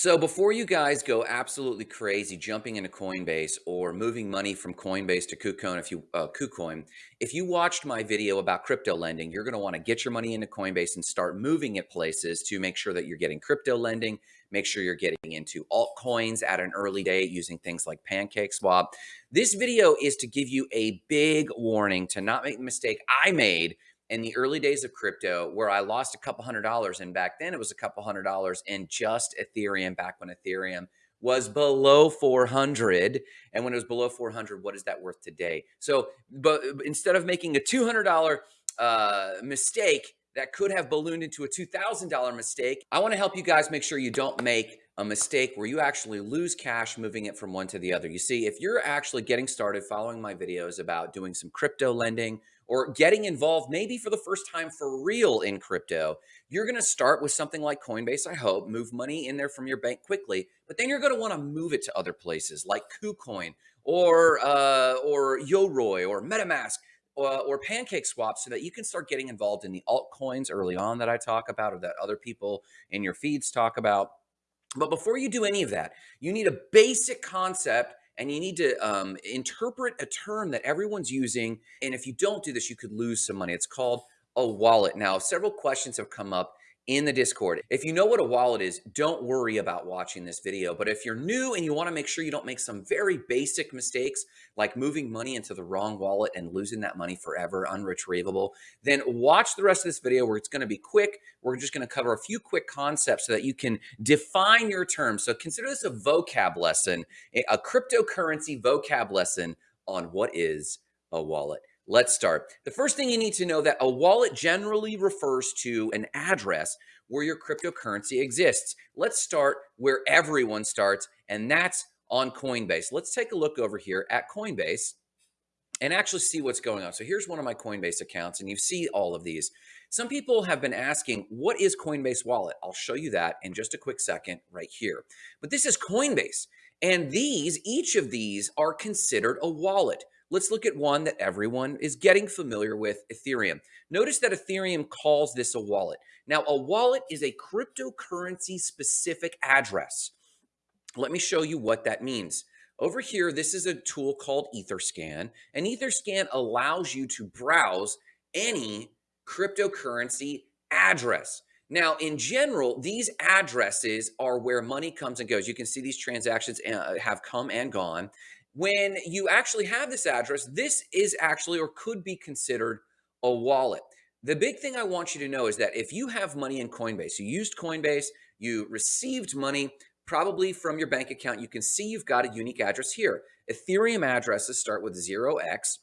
So before you guys go absolutely crazy jumping into Coinbase or moving money from Coinbase to KuCoin, if you uh, KuCoin, if you watched my video about crypto lending, you're going to want to get your money into Coinbase and start moving it places to make sure that you're getting crypto lending. Make sure you're getting into altcoins at an early date using things like PancakeSwap. This video is to give you a big warning to not make the mistake I made in the early days of crypto where I lost a couple hundred dollars. And back then it was a couple hundred dollars in just Ethereum back when Ethereum was below 400. And when it was below 400, what is that worth today? So, but instead of making a $200 uh, mistake that could have ballooned into a $2,000 mistake, I want to help you guys make sure you don't make a mistake where you actually lose cash moving it from one to the other. You see, if you're actually getting started following my videos about doing some crypto lending or getting involved maybe for the first time for real in crypto, you're going to start with something like Coinbase, I hope, move money in there from your bank quickly, but then you're going to want to move it to other places like KuCoin or uh, or Yoroi or MetaMask uh, or PancakeSwap so that you can start getting involved in the altcoins early on that I talk about or that other people in your feeds talk about. But before you do any of that, you need a basic concept and you need to um, interpret a term that everyone's using. And if you don't do this, you could lose some money. It's called a wallet. Now, several questions have come up in the Discord. If you know what a wallet is, don't worry about watching this video. But if you're new and you want to make sure you don't make some very basic mistakes like moving money into the wrong wallet and losing that money forever, unretrievable, then watch the rest of this video where it's going to be quick. We're just going to cover a few quick concepts so that you can define your terms. So consider this a vocab lesson, a cryptocurrency vocab lesson on what is a wallet. Let's start. The first thing you need to know that a wallet generally refers to an address where your cryptocurrency exists. Let's start where everyone starts, and that's on Coinbase. Let's take a look over here at Coinbase and actually see what's going on. So here's one of my Coinbase accounts, and you see all of these. Some people have been asking, what is Coinbase Wallet? I'll show you that in just a quick second right here. But this is Coinbase, and these, each of these are considered a wallet. Let's look at one that everyone is getting familiar with, Ethereum. Notice that Ethereum calls this a wallet. Now, a wallet is a cryptocurrency specific address. Let me show you what that means. Over here, this is a tool called Etherscan, and Etherscan allows you to browse any cryptocurrency address. Now, in general, these addresses are where money comes and goes. You can see these transactions uh, have come and gone when you actually have this address, this is actually or could be considered a wallet. The big thing I want you to know is that if you have money in Coinbase, you used Coinbase, you received money probably from your bank account, you can see you've got a unique address here. Ethereum addresses start with 0x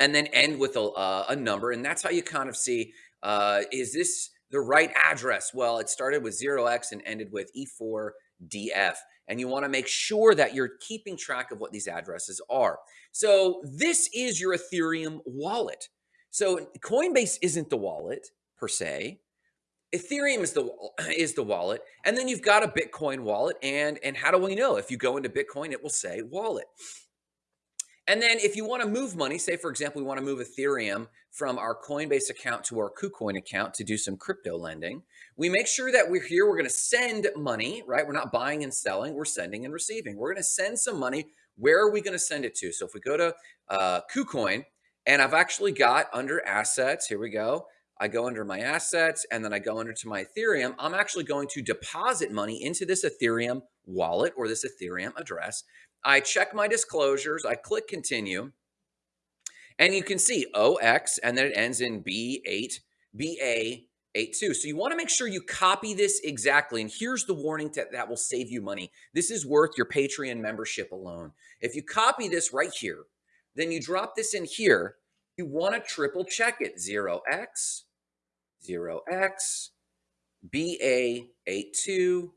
and then end with a, uh, a number. And that's how you kind of see, uh, is this the right address? Well, it started with 0x and ended with E4DF and you want to make sure that you're keeping track of what these addresses are. So this is your Ethereum wallet. So Coinbase isn't the wallet per se. Ethereum is the is the wallet, and then you've got a Bitcoin wallet. And and how do we know? If you go into Bitcoin, it will say wallet. And then if you want to move money, say for example, we want to move Ethereum from our Coinbase account to our KuCoin account to do some crypto lending, we make sure that we're here, we're going to send money, right? We're not buying and selling, we're sending and receiving. We're going to send some money. Where are we going to send it to? So if we go to uh, KuCoin, and I've actually got under assets, here we go. I go under my assets and then I go under to my Ethereum. I'm actually going to deposit money into this Ethereum wallet or this Ethereum address. I check my disclosures, I click continue, and you can see OX, and then it ends in B8, BA82. So you want to make sure you copy this exactly. And here's the warning that, that will save you money. This is worth your Patreon membership alone. If you copy this right here, then you drop this in here, you want to triple check it. 0x, 0x, BA82,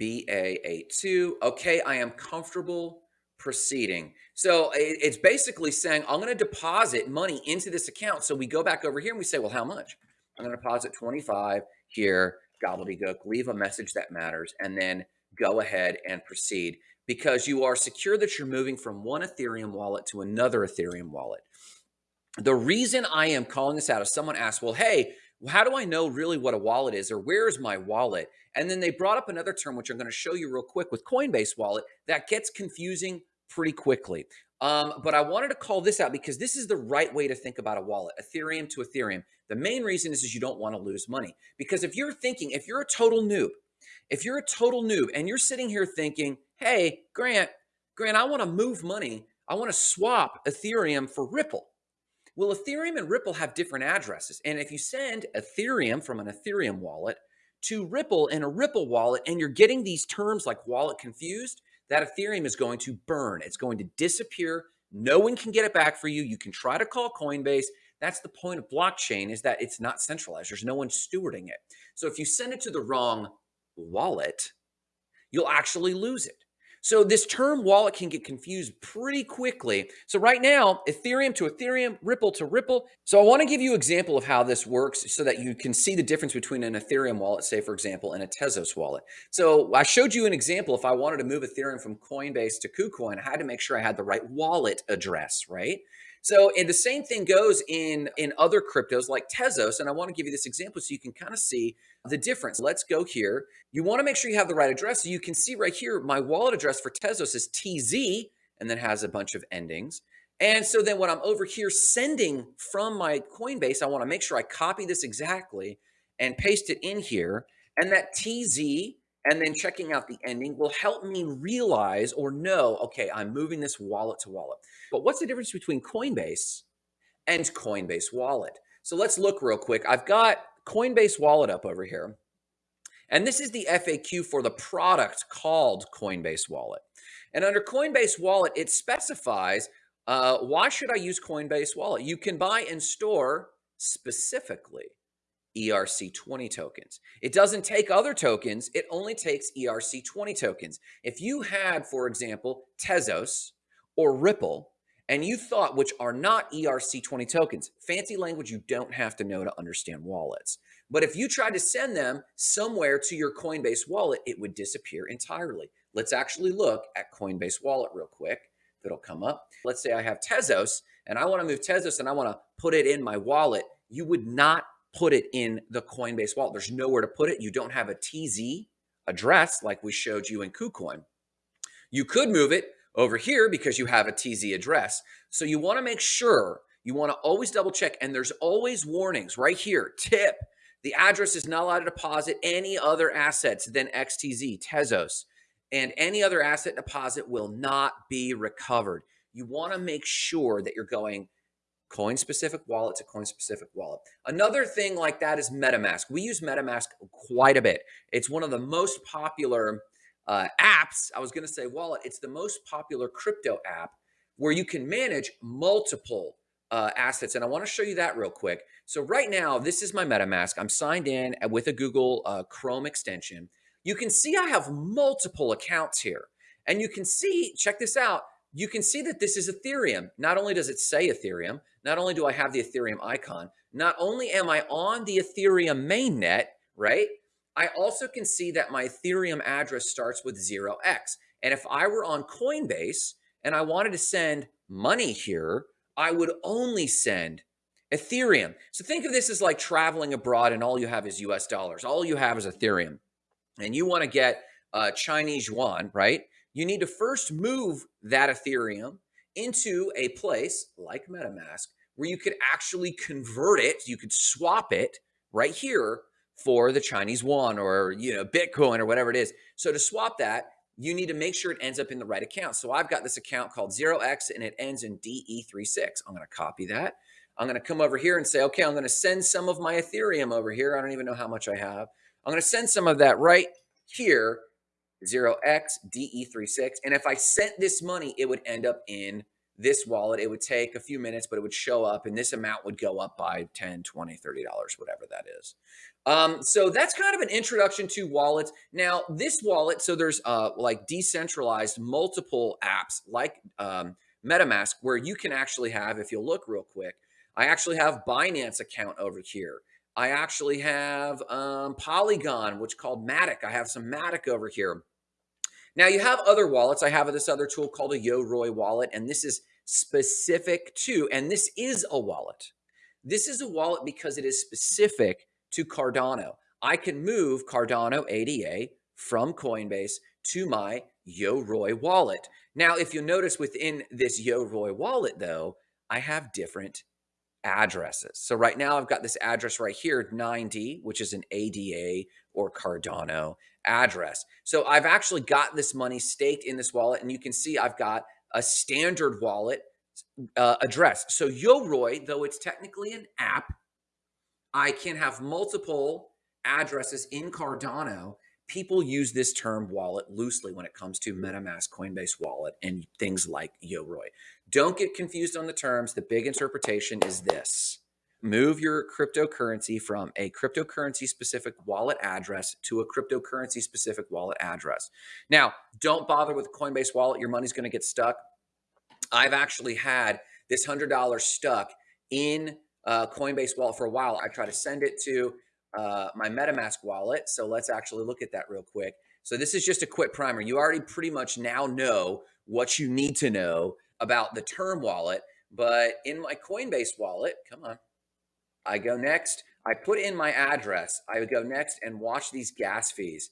BA82. Okay, I am comfortable proceeding. So it's basically saying I'm going to deposit money into this account. So we go back over here and we say, well, how much? I'm going to deposit 25 here, gobbledygook, leave a message that matters, and then go ahead and proceed because you are secure that you're moving from one Ethereum wallet to another Ethereum wallet. The reason I am calling this out is someone asked, well, hey, how do I know really what a wallet is or where is my wallet? And then they brought up another term, which I'm going to show you real quick with Coinbase Wallet, that gets confusing pretty quickly. Um, but I wanted to call this out because this is the right way to think about a wallet, Ethereum to Ethereum. The main reason is, is you don't want to lose money. Because if you're thinking, if you're a total noob, if you're a total noob and you're sitting here thinking, hey, Grant, Grant, I want to move money. I want to swap Ethereum for Ripple. Well, Ethereum and Ripple have different addresses. And if you send Ethereum from an Ethereum wallet to Ripple in a Ripple wallet and you're getting these terms like wallet confused, that Ethereum is going to burn. It's going to disappear. No one can get it back for you. You can try to call Coinbase. That's the point of blockchain is that it's not centralized. There's no one stewarding it. So if you send it to the wrong wallet, you'll actually lose it. So this term wallet can get confused pretty quickly. So right now, Ethereum to Ethereum, Ripple to Ripple. So I want to give you an example of how this works so that you can see the difference between an Ethereum wallet, say for example, and a Tezos wallet. So I showed you an example. If I wanted to move Ethereum from Coinbase to KuCoin, I had to make sure I had the right wallet address, right? So, and the same thing goes in in other cryptos like Tezos. And I want to give you this example so you can kind of see the difference. Let's go here. You want to make sure you have the right address. So you can see right here, my wallet address for Tezos is TZ and then has a bunch of endings. And so then when I'm over here sending from my Coinbase, I want to make sure I copy this exactly and paste it in here. And that TZ and then checking out the ending will help me realize or know, okay, I'm moving this wallet to wallet. But what's the difference between Coinbase and Coinbase Wallet? So let's look real quick. I've got Coinbase Wallet up over here. And this is the FAQ for the product called Coinbase Wallet. And under Coinbase Wallet, it specifies uh, why should I use Coinbase Wallet? You can buy and store specifically ERC20 tokens. It doesn't take other tokens. It only takes ERC20 tokens. If you had, for example, Tezos or Ripple, and you thought, which are not ERC20 tokens, fancy language you don't have to know to understand wallets. But if you tried to send them somewhere to your Coinbase wallet, it would disappear entirely. Let's actually look at Coinbase wallet real quick. If it'll come up. Let's say I have Tezos and I want to move Tezos and I want to put it in my wallet. You would not put it in the Coinbase wallet. There's nowhere to put it. You don't have a TZ address like we showed you in KuCoin. You could move it over here because you have a TZ address. So you want to make sure you want to always double check and there's always warnings right here. Tip, the address is not allowed to deposit any other assets than XTZ, Tezos, and any other asset deposit will not be recovered. You want to make sure that you're going coin specific wallet to coin specific wallet. Another thing like that is MetaMask. We use MetaMask quite a bit. It's one of the most popular uh, apps. I was going to say wallet. It's the most popular crypto app where you can manage multiple uh, assets. And I want to show you that real quick. So right now, this is my MetaMask. I'm signed in with a Google uh, Chrome extension. You can see I have multiple accounts here. And you can see, check this out, you can see that this is Ethereum. Not only does it say Ethereum, not only do I have the Ethereum icon, not only am I on the Ethereum mainnet, right? I also can see that my Ethereum address starts with 0x. And if I were on Coinbase and I wanted to send money here, I would only send Ethereum. So think of this as like traveling abroad and all you have is US dollars. All you have is Ethereum. And you want to get uh, Chinese yuan, right? You need to first move that Ethereum into a place like MetaMask where you could actually convert it, you could swap it right here for the Chinese yuan or you know Bitcoin or whatever it is. So to swap that, you need to make sure it ends up in the right account. So I've got this account called 0x and it ends in DE36. I'm going to copy that. I'm going to come over here and say, okay, I'm going to send some of my Ethereum over here. I don't even know how much I have. I'm going to send some of that right here 0xDE36. And if I sent this money, it would end up in this wallet. It would take a few minutes, but it would show up and this amount would go up by 10, 20, 30 dollars, whatever that is. Um, so that's kind of an introduction to wallets. Now, this wallet, so there's uh, like decentralized multiple apps like um, MetaMask where you can actually have, if you'll look real quick, I actually have Binance account over here. I actually have um, Polygon, which called Matic. I have some Matic over here. Now you have other wallets. I have this other tool called a Yoroi wallet, and this is specific to, and this is a wallet. This is a wallet because it is specific to Cardano. I can move Cardano ADA from Coinbase to my Yoroi wallet. Now, if you notice within this Yoroi wallet, though, I have different addresses. So right now I've got this address right here, 9D, which is an ADA or Cardano address. So I've actually got this money staked in this wallet and you can see I've got a standard wallet uh, address. So Yoroi, though it's technically an app, I can have multiple addresses in Cardano people use this term wallet loosely when it comes to MetaMask, Coinbase Wallet, and things like Yoroi. Don't get confused on the terms. The big interpretation is this. Move your cryptocurrency from a cryptocurrency specific wallet address to a cryptocurrency specific wallet address. Now, don't bother with Coinbase wallet. Your money's going to get stuck. I've actually had this $100 stuck in uh, Coinbase wallet for a while. I try to send it to uh, my MetaMask wallet. So let's actually look at that real quick. So this is just a quick primer. You already pretty much now know what you need to know about the term wallet. But in my Coinbase wallet, come on, I go next. I put in my address. I would go next and watch these gas fees.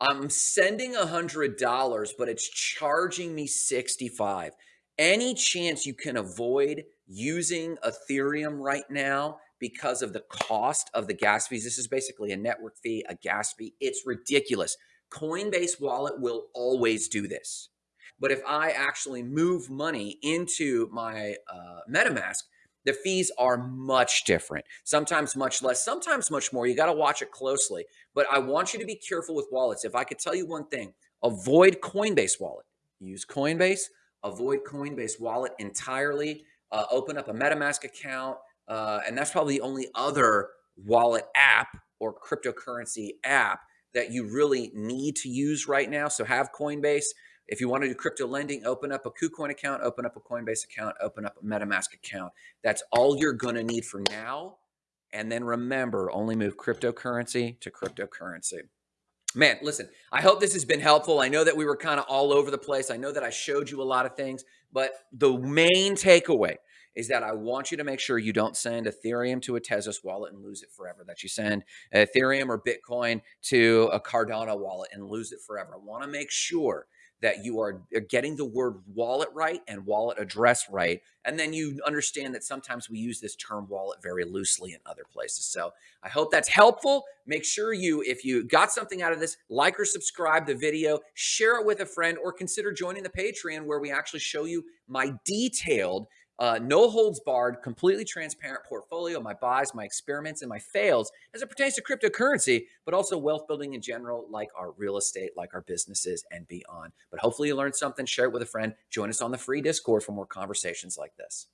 I'm sending a hundred dollars, but it's charging me 65. Any chance you can avoid using Ethereum right now because of the cost of the gas fees. This is basically a network fee, a gas fee. It's ridiculous. Coinbase Wallet will always do this. But if I actually move money into my uh, MetaMask, the fees are much different. Sometimes much less, sometimes much more. You got to watch it closely. But I want you to be careful with wallets. If I could tell you one thing, avoid Coinbase Wallet. Use Coinbase, avoid Coinbase Wallet entirely. Uh, open up a MetaMask account, uh, and that's probably the only other wallet app or cryptocurrency app that you really need to use right now. So have Coinbase. If you want to do crypto lending, open up a KuCoin account, open up a Coinbase account, open up a MetaMask account. That's all you're going to need for now. And then remember, only move cryptocurrency to cryptocurrency. Man, listen, I hope this has been helpful. I know that we were kind of all over the place. I know that I showed you a lot of things, but the main takeaway is that I want you to make sure you don't send Ethereum to a Tezos wallet and lose it forever, that you send Ethereum or Bitcoin to a Cardano wallet and lose it forever. I want to make sure that you are uh, getting the word wallet right and wallet address right. And then you understand that sometimes we use this term wallet very loosely in other places. So I hope that's helpful. Make sure you, if you got something out of this, like or subscribe the video, share it with a friend, or consider joining the Patreon where we actually show you my detailed uh, no holds barred, completely transparent portfolio, my buys, my experiments, and my fails as it pertains to cryptocurrency, but also wealth building in general, like our real estate, like our businesses, and beyond. But hopefully, you learned something, share it with a friend, join us on the free Discord for more conversations like this.